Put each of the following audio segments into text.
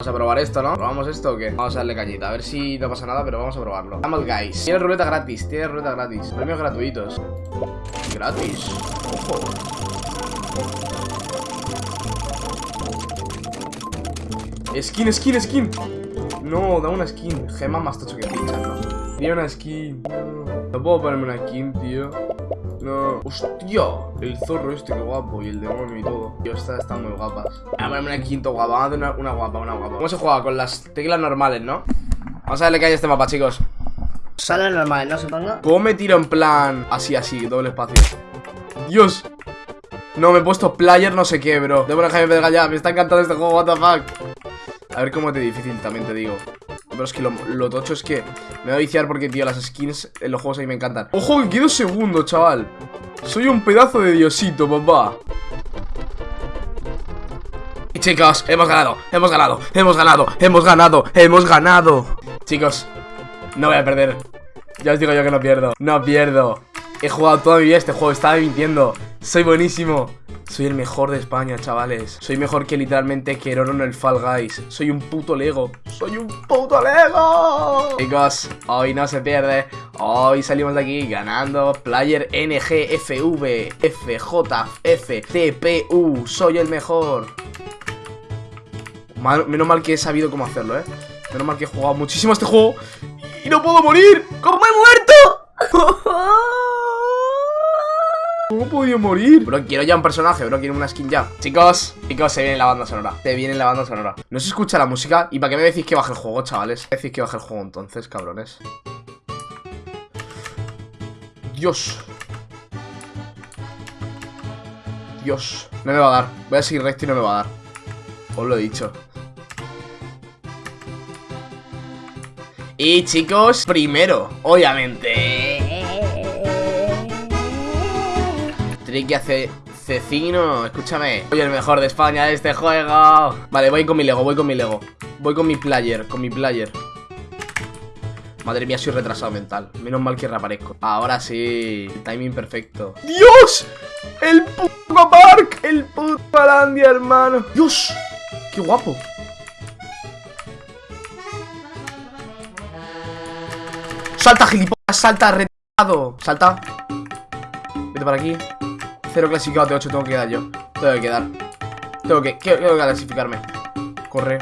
Vamos a probar esto, ¿no? ¿Probamos esto o qué? Vamos a darle cañita, a ver si no pasa nada, pero vamos a probarlo. Vamos, guys. Tiene ruleta gratis, tiene ruleta gratis. Premios gratuitos. Gratis. Ojo. Skin, skin, skin. No, da una skin. Gema más tocho que pincha, ¿no? Tiene una skin. No puedo ponerme una skin, tío no. ¡Hostia! El zorro este, qué guapo. Y el demonio y todo. Tío, estas están muy guapas. Vamos a ponerme una quinto guapa. Vamos a hacer una, una, guapa, una guapa. ¿Cómo se juega? Con las teclas normales, ¿no? Vamos a darle que hay este mapa, chicos. Solo normales, ¿no? Supongo. ¿Cómo me tiro en plan así, así, doble espacio? Dios. No, me he puesto player no sé qué, bro. Debo dejarme pegar ya. Me está encantando este juego, what the fuck. A ver cómo te difícil también te digo. Pero es que lo, tocho es que me voy a viciar porque, tío, las skins en los juegos a mí me encantan. ¡Ojo que quedo segundo, chaval! Soy un pedazo de diosito, papá. Y chicos, hemos ganado, hemos ganado, hemos ganado, hemos ganado, hemos ganado. Chicos, no voy a perder. Ya os digo yo que no pierdo. No pierdo. He jugado toda mi vida este juego, estaba mintiendo. Soy buenísimo. Soy el mejor de España, chavales. Soy mejor que literalmente Keroro en el Fall Guys. Soy un puto Lego. Soy un puto Lego. Chicos, hoy no se pierde. Hoy salimos de aquí ganando Player NGFV FJFTPU. Soy el mejor. menos mal que he sabido cómo hacerlo, ¿eh? Menos mal que he jugado muchísimo este juego y no puedo morir. ¿Cómo he muerto? ¿Cómo podido morir? Bro, quiero ya un personaje, bro, quiero una skin ya. Chicos, chicos, se viene la banda sonora Se viene la banda sonora. No se escucha la música ¿Y para qué me decís que baje el juego, chavales? Decís que baje el juego entonces, cabrones Dios. Dios. No me va a dar. Voy a seguir recto y no me va a dar. Os lo he dicho. Y chicos, primero, obviamente que hace Cecino, escúchame Soy el mejor de España de este juego Vale, voy con mi Lego, voy con mi Lego Voy con mi player, con mi player Madre mía, soy retrasado mental Menos mal que reaparezco Ahora sí, timing perfecto ¡Dios! ¡El puto Park! ¡El puto Palandia, hermano! ¡Dios! ¡Qué guapo! ¡Salta, gilipollas! ¡Salta, retado! ¡Salta! Vete para aquí Cero clasificado de 8 tengo que quedar yo. Tengo que quedar Tengo que, tengo que clasificarme. Corre.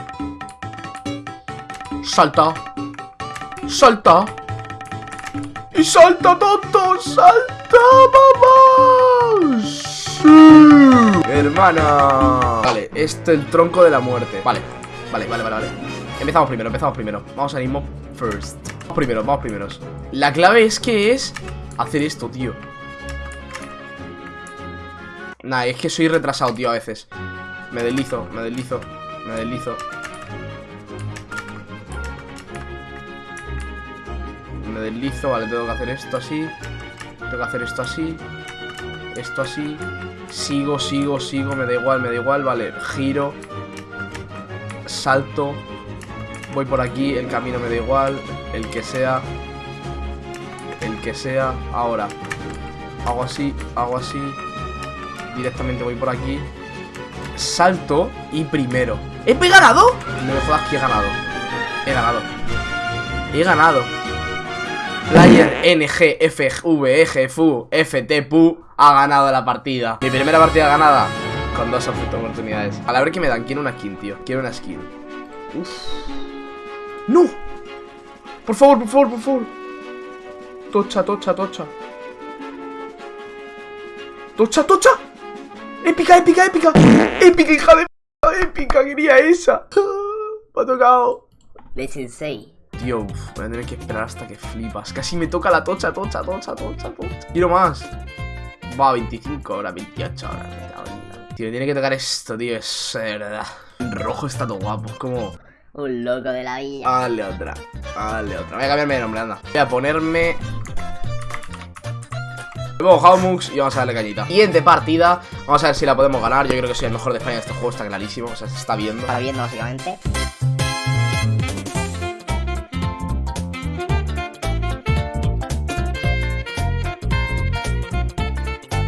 Salta. Salta. Y salta, tonto Salta, mamá. Sí. Hermana. Vale, este es el tronco de la muerte. Vale, vale, vale, vale, vale. Empezamos primero, empezamos primero. Vamos a irnos first. Vamos primero, vamos primeros. La clave es que es Hacer esto, tío Nah, es que soy retrasado, tío, a veces. Me deslizo, me deslizo Me deslizo. Me deslizo, vale, tengo que hacer esto así. Tengo que hacer esto así. Esto así. Sigo, sigo, sigo, me da igual, me da igual Vale, giro. Salto. Voy por aquí, el camino me da igual. El que sea. El que sea, ahora. Hago así, hago así Directamente voy por aquí. Salto y primero. ¿He ganado? No me jodas que he ganado. He ganado. He ganado. Player NGFVEGFU FTPU ha ganado la partida. Mi primera partida ganada Con dos oportunidades. A la ver que me dan, quiero una skin, tío. Quiero una skin. Uf. ¡No! Por favor, por favor, por favor. Tocha, tocha, tocha. Tocha, tocha ¡Épica, épica, épica! ¡Épica, hija de p***! ¡Épica! Quería esa. Me ha tocado. De Sensei. Tío, voy a tener que esperar hasta que flipas. Casi me toca la tocha, tocha, tocha, tocha, tocha. Quiero más. Va, 25 ahora, 28 horas. Tío, tiene que tocar esto, tío. Es verdad. rojo está todo guapo. Es como... Un loco de la vida. Dale otra. Dale otra. Voy a cambiarme de nombre, anda. Voy a ponerme Luego Haumux y vamos a darle cañita. Siguiente partida, vamos a ver si la podemos ganar. Yo creo que soy el mejor de España en este juego, está clarísimo. O sea, se está viendo. Está viendo básicamente